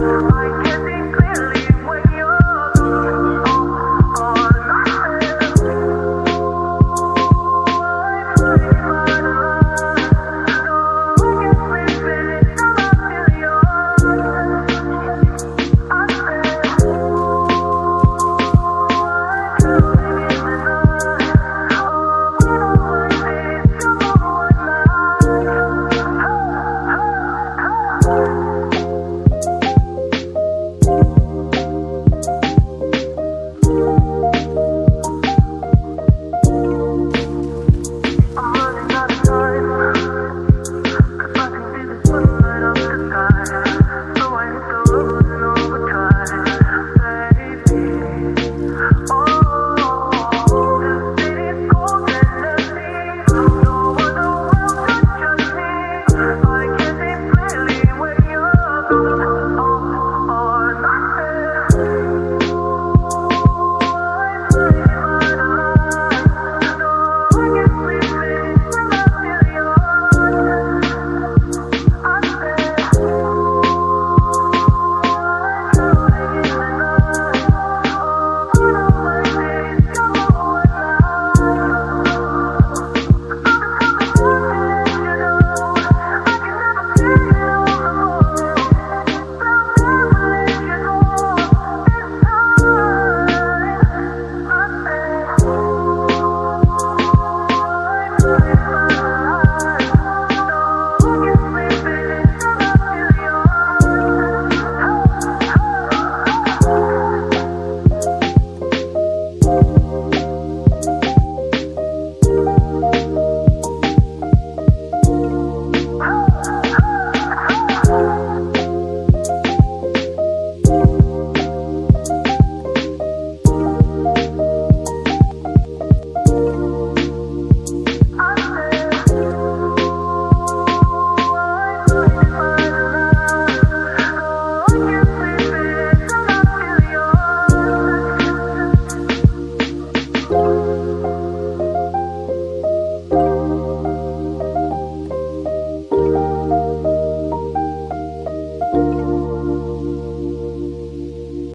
Bye.